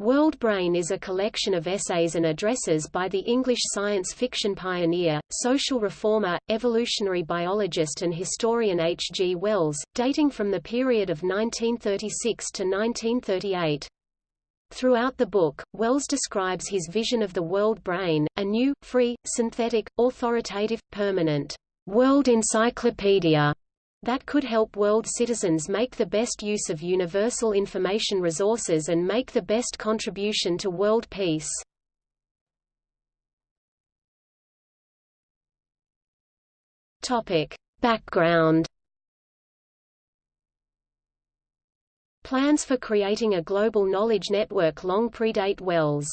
World Brain is a collection of essays and addresses by the English science fiction pioneer, social reformer, evolutionary biologist and historian H. G. Wells, dating from the period of 1936 to 1938. Throughout the book, Wells describes his vision of the world brain, a new, free, synthetic, authoritative, permanent, world encyclopedia that could help world citizens make the best use of universal information resources and make the best contribution to world peace. Topic. Background Plans for creating a global knowledge network long predate Wells.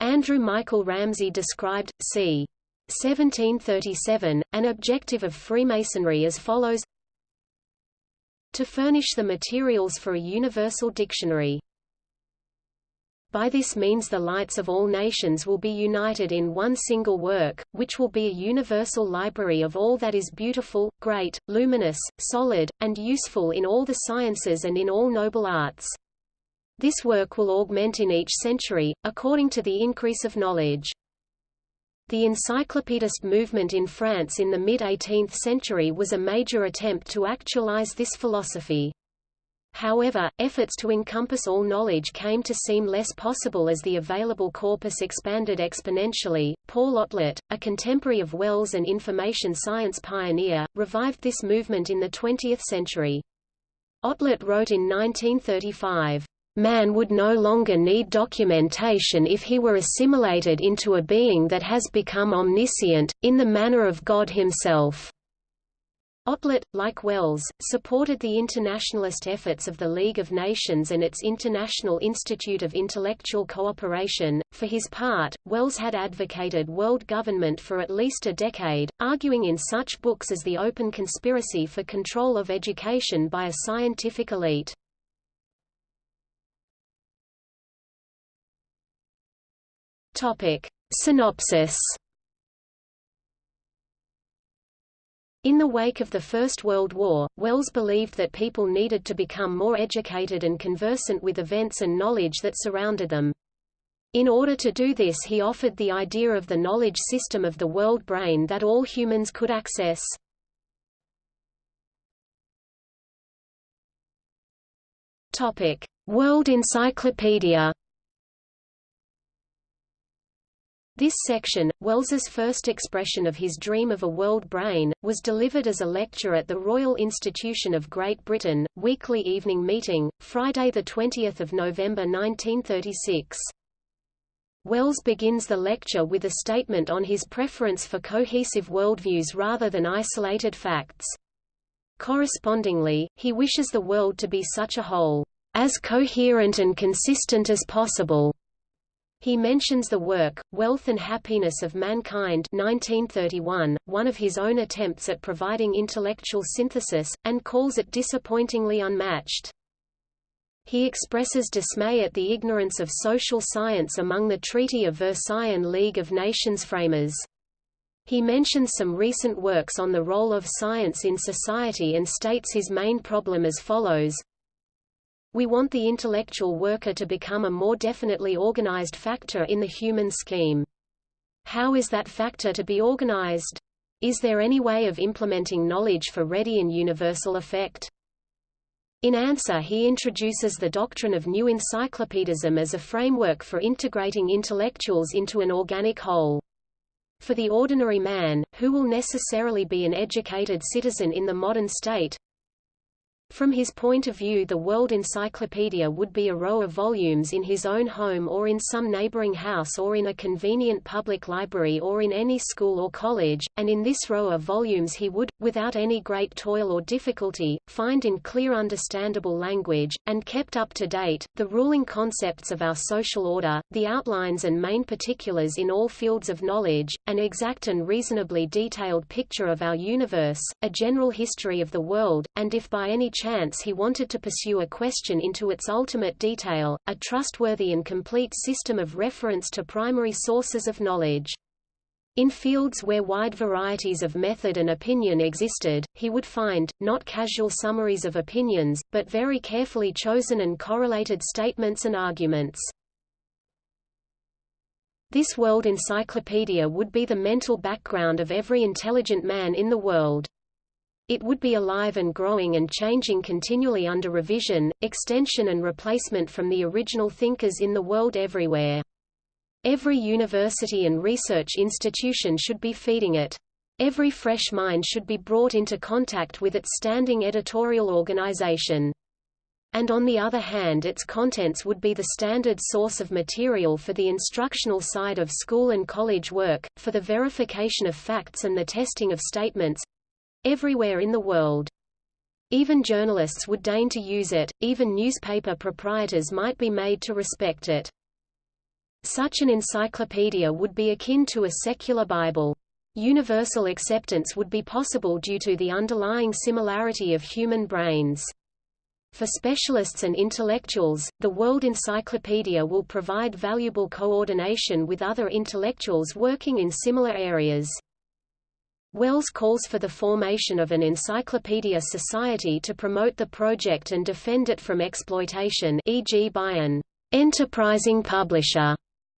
Andrew Michael Ramsay described, c. 1737, an objective of Freemasonry as follows to furnish the materials for a universal dictionary. By this means the lights of all nations will be united in one single work, which will be a universal library of all that is beautiful, great, luminous, solid, and useful in all the sciences and in all noble arts. This work will augment in each century, according to the increase of knowledge. The encyclopedist movement in France in the mid-18th century was a major attempt to actualize this philosophy. However, efforts to encompass all knowledge came to seem less possible as the available corpus expanded exponentially. Paul Otlet, a contemporary of Wells and information science pioneer, revived this movement in the 20th century. Otlet wrote in 1935, Man would no longer need documentation if he were assimilated into a being that has become omniscient, in the manner of God himself. Otlet, like Wells, supported the internationalist efforts of the League of Nations and its International Institute of Intellectual Cooperation. For his part, Wells had advocated world government for at least a decade, arguing in such books as The Open Conspiracy for Control of Education by a Scientific Elite. Topic. Synopsis In the wake of the First World War, Wells believed that people needed to become more educated and conversant with events and knowledge that surrounded them. In order to do this he offered the idea of the knowledge system of the world brain that all humans could access. World Encyclopedia This section, Wells's first expression of his dream of a world brain, was delivered as a lecture at the Royal Institution of Great Britain, weekly evening meeting, Friday 20 November 1936. Wells begins the lecture with a statement on his preference for cohesive worldviews rather than isolated facts. Correspondingly, he wishes the world to be such a whole, as coherent and consistent as possible. He mentions the work, Wealth and Happiness of Mankind 1931, one of his own attempts at providing intellectual synthesis, and calls it disappointingly unmatched. He expresses dismay at the ignorance of social science among the Treaty of Versailles and League of Nations framers. He mentions some recent works on the role of science in society and states his main problem as follows, we want the intellectual worker to become a more definitely organized factor in the human scheme. How is that factor to be organized? Is there any way of implementing knowledge for ready and universal effect? In answer he introduces the doctrine of new encyclopedism as a framework for integrating intellectuals into an organic whole. For the ordinary man, who will necessarily be an educated citizen in the modern state, from his point of view the World Encyclopedia would be a row of volumes in his own home or in some neighboring house or in a convenient public library or in any school or college, and in this row of volumes he would, without any great toil or difficulty, find in clear understandable language, and kept up to date, the ruling concepts of our social order, the outlines and main particulars in all fields of knowledge, an exact and reasonably detailed picture of our universe, a general history of the world, and if by any chance he wanted to pursue a question into its ultimate detail, a trustworthy and complete system of reference to primary sources of knowledge. In fields where wide varieties of method and opinion existed, he would find, not casual summaries of opinions, but very carefully chosen and correlated statements and arguments. This world encyclopedia would be the mental background of every intelligent man in the world. It would be alive and growing and changing continually under revision, extension and replacement from the original thinkers in the world everywhere. Every university and research institution should be feeding it. Every fresh mind should be brought into contact with its standing editorial organization. And on the other hand its contents would be the standard source of material for the instructional side of school and college work, for the verification of facts and the testing of statements, everywhere in the world. Even journalists would deign to use it, even newspaper proprietors might be made to respect it. Such an encyclopedia would be akin to a secular Bible. Universal acceptance would be possible due to the underlying similarity of human brains. For specialists and intellectuals, the World Encyclopedia will provide valuable coordination with other intellectuals working in similar areas. Wells calls for the formation of an encyclopedia society to promote the project and defend it from exploitation e.g. by an enterprising publisher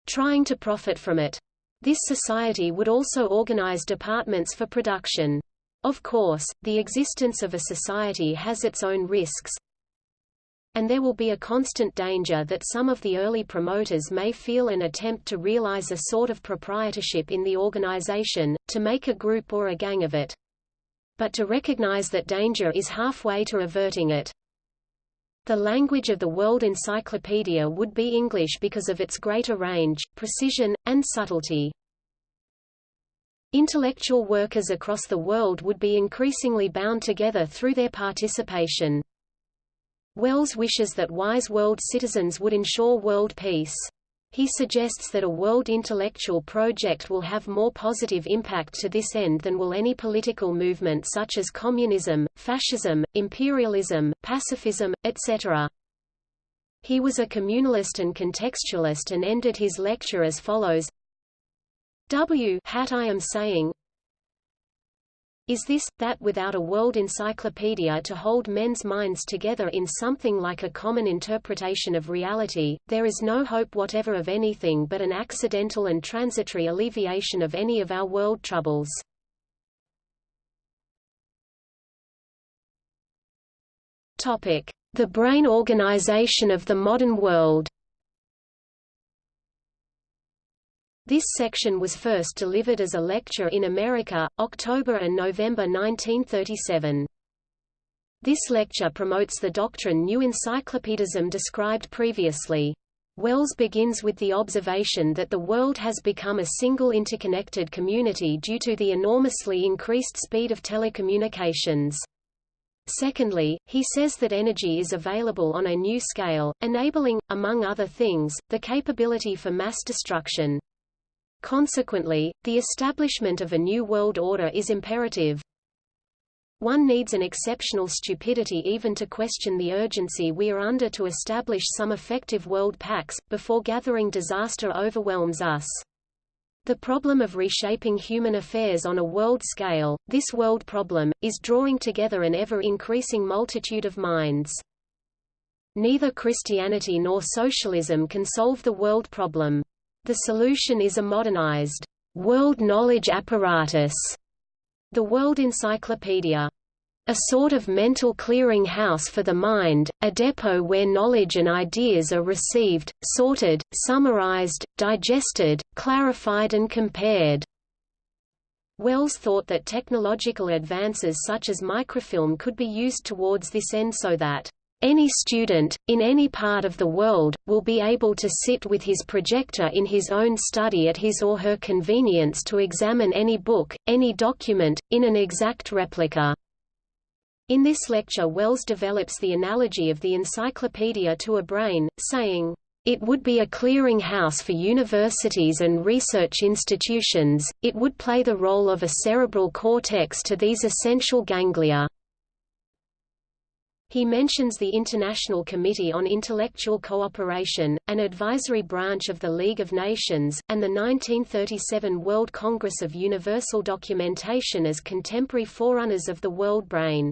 trying to profit from it. This society would also organize departments for production. Of course, the existence of a society has its own risks, and there will be a constant danger that some of the early promoters may feel an attempt to realize a sort of proprietorship in the organization, to make a group or a gang of it. But to recognize that danger is halfway to averting it. The language of the World Encyclopedia would be English because of its greater range, precision, and subtlety. Intellectual workers across the world would be increasingly bound together through their participation. Wells wishes that wise world citizens would ensure world peace. He suggests that a world intellectual project will have more positive impact to this end than will any political movement such as communism, fascism, imperialism, pacifism, etc. He was a communalist and contextualist and ended his lecture as follows W hat I am saying, is this, that without a world encyclopedia to hold men's minds together in something like a common interpretation of reality, there is no hope whatever of anything but an accidental and transitory alleviation of any of our world troubles. The brain organization of the modern world This section was first delivered as a lecture in America, October and November 1937. This lecture promotes the doctrine new encyclopedism described previously. Wells begins with the observation that the world has become a single interconnected community due to the enormously increased speed of telecommunications. Secondly, he says that energy is available on a new scale, enabling, among other things, the capability for mass destruction. Consequently, the establishment of a new world order is imperative. One needs an exceptional stupidity even to question the urgency we are under to establish some effective world pacts, before gathering disaster overwhelms us. The problem of reshaping human affairs on a world scale, this world problem, is drawing together an ever-increasing multitude of minds. Neither Christianity nor socialism can solve the world problem. The solution is a modernized world knowledge apparatus, the World Encyclopedia. A sort of mental clearing house for the mind, a depot where knowledge and ideas are received, sorted, summarized, digested, clarified and compared. Wells thought that technological advances such as microfilm could be used towards this end so that any student, in any part of the world, will be able to sit with his projector in his own study at his or her convenience to examine any book, any document, in an exact replica. In this lecture Wells develops the analogy of the encyclopedia to a brain, saying, it would be a clearing house for universities and research institutions, it would play the role of a cerebral cortex to these essential ganglia. He mentions the International Committee on Intellectual Cooperation, an advisory branch of the League of Nations, and the 1937 World Congress of Universal Documentation as contemporary forerunners of the world brain.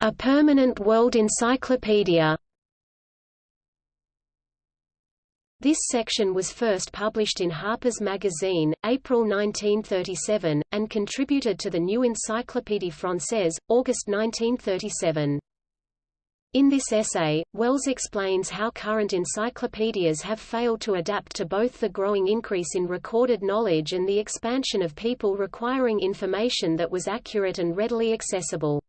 A permanent world encyclopedia This section was first published in Harper's Magazine, April 1937, and contributed to the New Encyclopédie Française, August 1937. In this essay, Wells explains how current encyclopedias have failed to adapt to both the growing increase in recorded knowledge and the expansion of people requiring information that was accurate and readily accessible.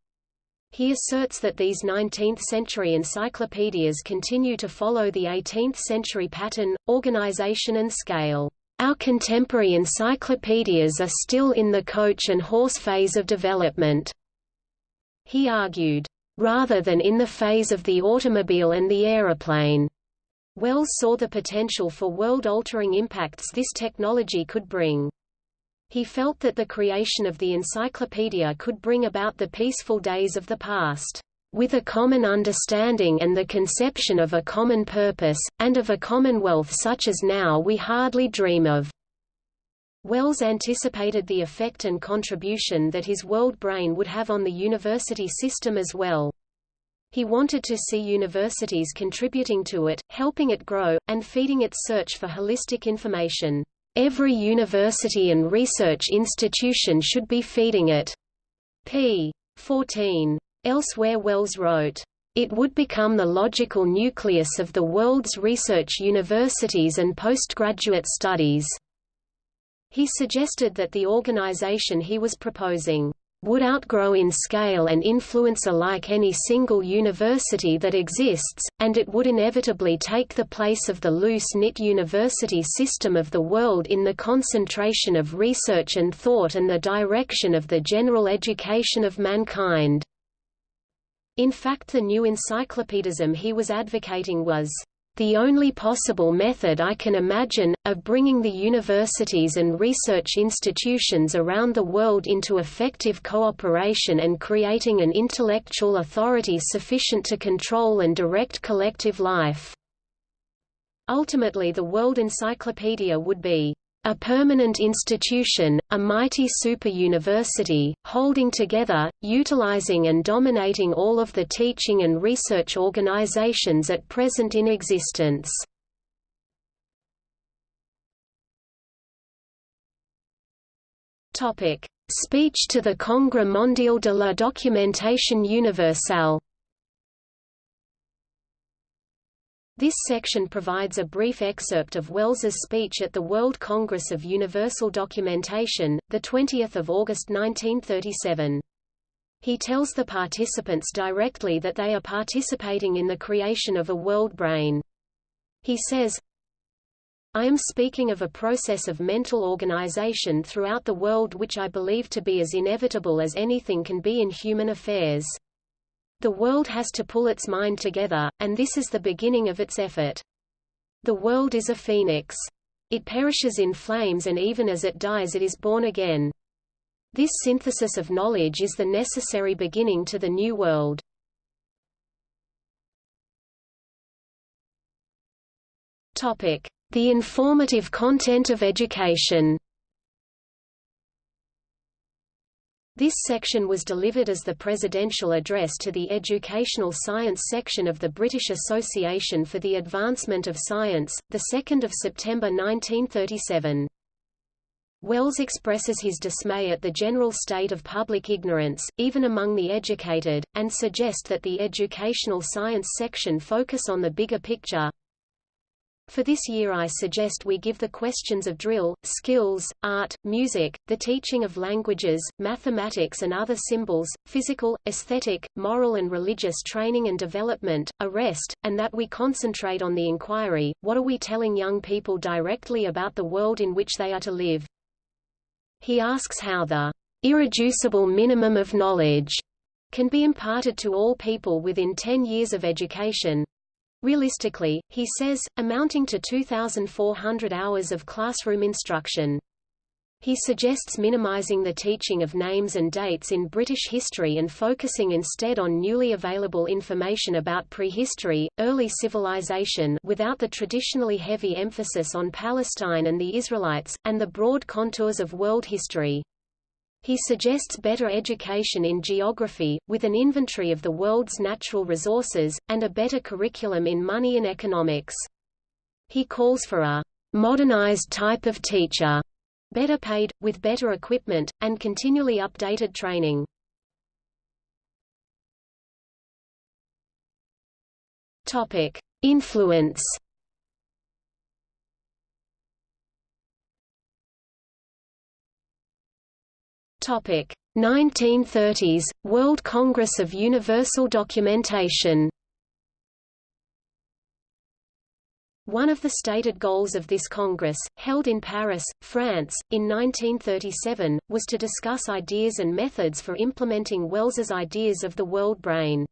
He asserts that these 19th-century encyclopedias continue to follow the 18th-century pattern, organization and scale. Our contemporary encyclopedias are still in the coach and horse phase of development. He argued, rather than in the phase of the automobile and the aeroplane. Wells saw the potential for world-altering impacts this technology could bring. He felt that the creation of the encyclopedia could bring about the peaceful days of the past, with a common understanding and the conception of a common purpose, and of a commonwealth such as now we hardly dream of. Wells anticipated the effect and contribution that his world brain would have on the university system as well. He wanted to see universities contributing to it, helping it grow, and feeding its search for holistic information. Every university and research institution should be feeding it. p. 14. Elsewhere Wells wrote, it would become the logical nucleus of the world's research universities and postgraduate studies. He suggested that the organization he was proposing would outgrow in scale and influence alike any single university that exists, and it would inevitably take the place of the loose-knit university system of the world in the concentration of research and thought and the direction of the general education of mankind. In fact the new encyclopedism he was advocating was the only possible method I can imagine, of bringing the universities and research institutions around the world into effective cooperation and creating an intellectual authority sufficient to control and direct collective life. Ultimately the World Encyclopedia would be a permanent institution, a mighty super-university, holding together, utilizing and dominating all of the teaching and research organizations at present in existence. Speech to the Congrès mondial de la documentation universelle This section provides a brief excerpt of Wells's speech at the World Congress of Universal Documentation, 20 August 1937. He tells the participants directly that they are participating in the creation of a world brain. He says, I am speaking of a process of mental organization throughout the world which I believe to be as inevitable as anything can be in human affairs. The world has to pull its mind together, and this is the beginning of its effort. The world is a phoenix. It perishes in flames and even as it dies it is born again. This synthesis of knowledge is the necessary beginning to the new world. The informative content of education This section was delivered as the presidential address to the Educational Science section of the British Association for the Advancement of Science, 2 September 1937. Wells expresses his dismay at the general state of public ignorance, even among the educated, and suggests that the Educational Science section focus on the bigger picture, for this year I suggest we give the questions of drill, skills, art, music, the teaching of languages, mathematics and other symbols, physical, aesthetic, moral and religious training and development, a rest, and that we concentrate on the inquiry, what are we telling young people directly about the world in which they are to live? He asks how the irreducible minimum of knowledge can be imparted to all people within 10 years of education, Realistically, he says, amounting to 2,400 hours of classroom instruction. He suggests minimizing the teaching of names and dates in British history and focusing instead on newly available information about prehistory, early civilization without the traditionally heavy emphasis on Palestine and the Israelites, and the broad contours of world history. He suggests better education in geography, with an inventory of the world's natural resources, and a better curriculum in money and economics. He calls for a modernized type of teacher, better paid, with better equipment, and continually updated training. Topic: Influence. Topic: 1930s World Congress of Universal Documentation. One of the stated goals of this Congress, held in Paris, France, in 1937, was to discuss ideas and methods for implementing Wells's ideas of the world brain.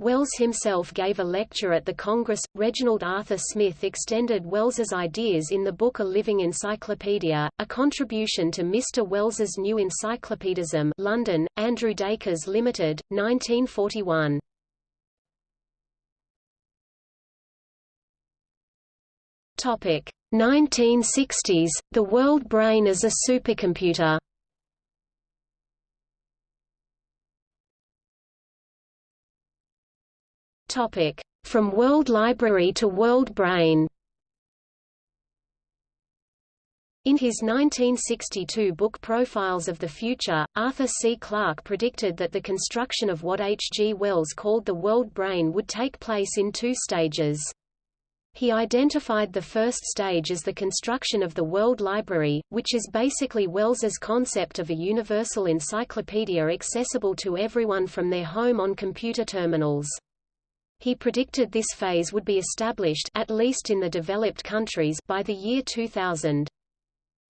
Wells himself gave a lecture at the Congress. Reginald Arthur Smith extended Wells's ideas in the book A Living Encyclopedia, a contribution to Mr. Wells's New Encyclopedism London, Andrew Dakers Limited, 1941. Topic 1960s, the world brain as a supercomputer Topic: From World Library to World Brain. In his 1962 book Profiles of the Future, Arthur C. Clarke predicted that the construction of what H. G. Wells called the world brain would take place in two stages. He identified the first stage as the construction of the World Library, which is basically Wells's concept of a universal encyclopedia accessible to everyone from their home on computer terminals. He predicted this phase would be established at least in the developed countries by the year 2000.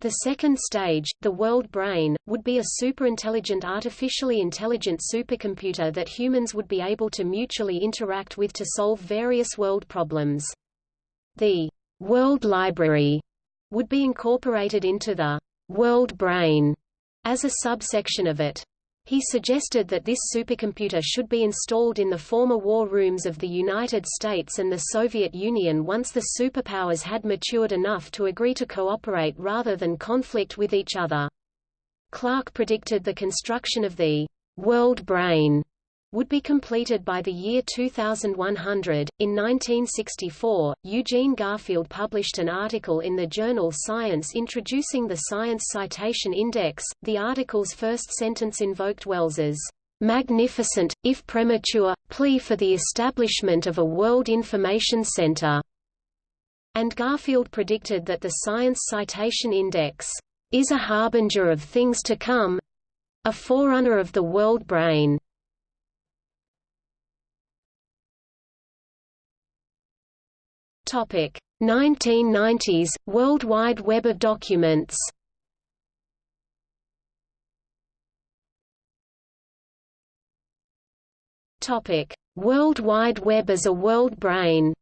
The second stage, the world brain, would be a superintelligent artificially intelligent supercomputer that humans would be able to mutually interact with to solve various world problems. The world library would be incorporated into the world brain as a subsection of it. He suggested that this supercomputer should be installed in the former war rooms of the United States and the Soviet Union once the superpowers had matured enough to agree to cooperate rather than conflict with each other. Clarke predicted the construction of the world brain would be completed by the year 2100. In 1964, Eugene Garfield published an article in the journal Science introducing the Science Citation Index. The article's first sentence invoked Wells's magnificent, if premature, plea for the establishment of a World Information Center. And Garfield predicted that the Science Citation Index is a harbinger of things to come a forerunner of the world brain. Topic 1990s World Wide Web of documents. Topic World Wide Web as a world brain.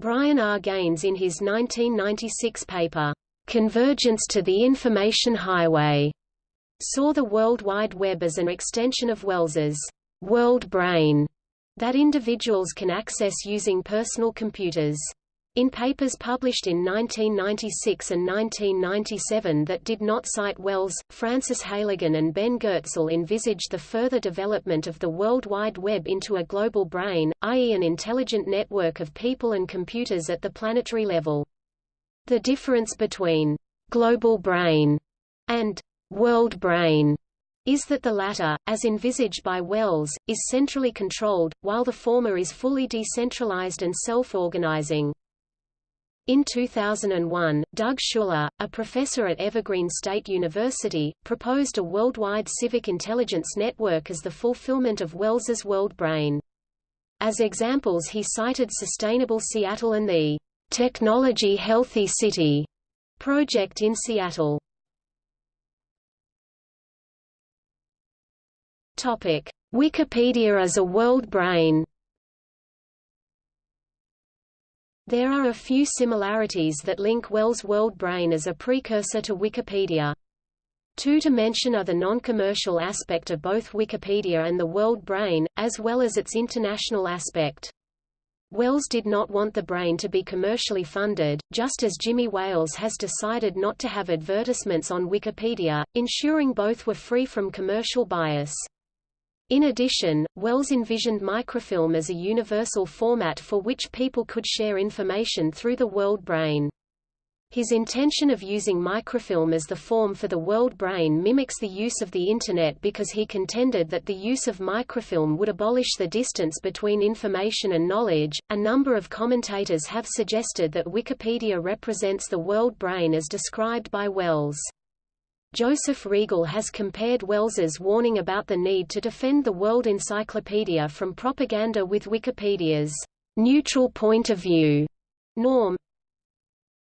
Brian R. Gaines in his 1996 paper, Convergence to the Information Highway, saw the World Wide Web as an extension of Wells's world brain that individuals can access using personal computers. In papers published in 1996 and 1997 that did not cite Wells, Francis Heylighen and Ben Goertzel envisaged the further development of the World Wide Web into a global brain, i.e. an intelligent network of people and computers at the planetary level. The difference between «global brain» and «world brain» is that the latter, as envisaged by Wells, is centrally controlled, while the former is fully decentralized and self-organizing. In 2001, Doug Schuler, a professor at Evergreen State University, proposed a worldwide civic intelligence network as the fulfillment of Wells's world brain. As examples he cited Sustainable Seattle and the Technology Healthy City project in Seattle. Topic: Wikipedia as a world brain. There are a few similarities that link Wells' world brain as a precursor to Wikipedia. Two to mention are the non-commercial aspect of both Wikipedia and the world brain, as well as its international aspect. Wells did not want the brain to be commercially funded, just as Jimmy Wales has decided not to have advertisements on Wikipedia, ensuring both were free from commercial bias. In addition, Wells envisioned microfilm as a universal format for which people could share information through the world brain. His intention of using microfilm as the form for the world brain mimics the use of the Internet because he contended that the use of microfilm would abolish the distance between information and knowledge. A number of commentators have suggested that Wikipedia represents the world brain as described by Wells. Joseph Reagle has compared Wells's warning about the need to defend the World Encyclopedia from propaganda with Wikipedia's neutral point of view norm,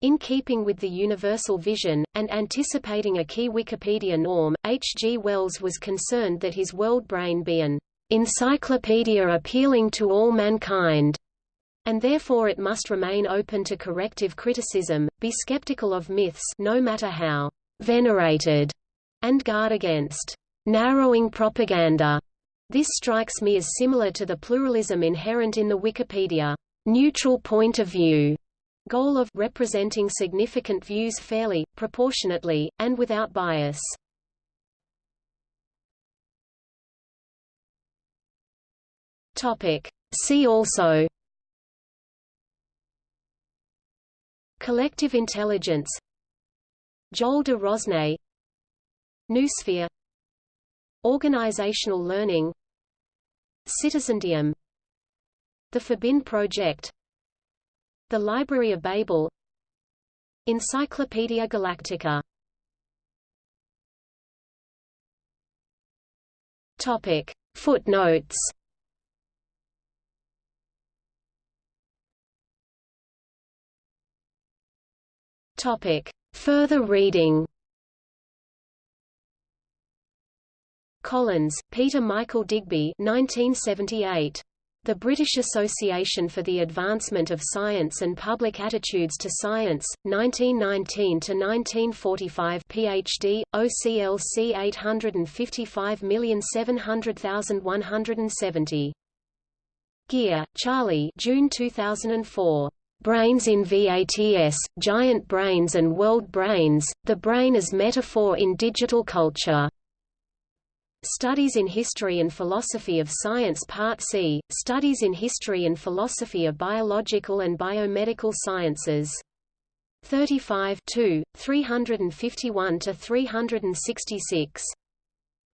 in keeping with the universal vision, and anticipating a key Wikipedia norm, H. G. Wells was concerned that his world brain be an encyclopedia appealing to all mankind, and therefore it must remain open to corrective criticism, be skeptical of myths no matter how venerated, and guard against narrowing propaganda. This strikes me as similar to the pluralism inherent in the Wikipedia neutral point of view goal of representing significant views fairly, proportionately, and without bias. Topic. See also Collective intelligence Joel de Rosnay Noosphere Organizational learning Citizendium The Fabin Project the Library of Babel Encyclopaedia Galactica Topic. Footnotes Topic. Further reading Collins, Peter Michael Digby 1978. The British Association for the Advancement of Science and Public Attitudes to Science, 1919–1945 Ph.D., OCLC 855750170. Gear, Charlie June 2004. Brains in VATS, Giant Brains and World Brains, The Brain as Metaphor in Digital Culture. Studies in History and Philosophy of Science Part C, Studies in History and Philosophy of Biological and Biomedical Sciences. 35 2, 351–366.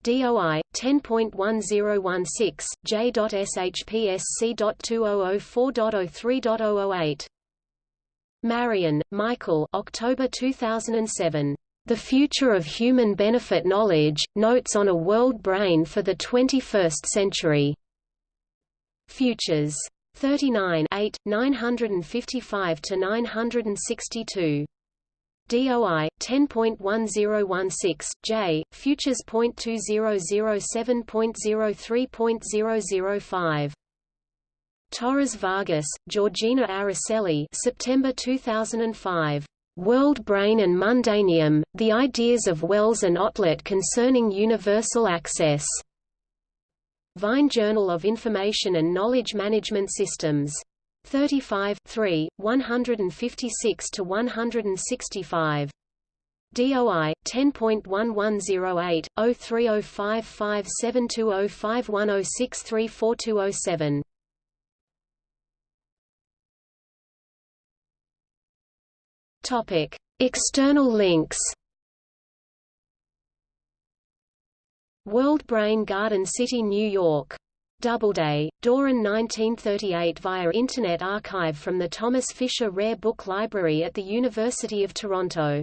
DOI 10.1016 J.SHPSC.2004.03.008 Marien, Michael October 2007 the Future of Human Benefit Knowledge, Notes on a World Brain for the 21st Century. Futures. 39 8, 955–962. DOI 10.1016 J Futures.2007.03.005 Torres Vargas, Georgina Araceli September 2005 World Brain and Mundaneum, The Ideas of Wells and Otlet Concerning Universal Access. Vine Journal of Information and Knowledge Management Systems. 35 3, 156–165. DOI 10.1108 030557205106342007 Topic: External links. World Brain Garden City, New York. Doubleday, Doran 1938 via Internet Archive from the Thomas Fisher Rare Book Library at the University of Toronto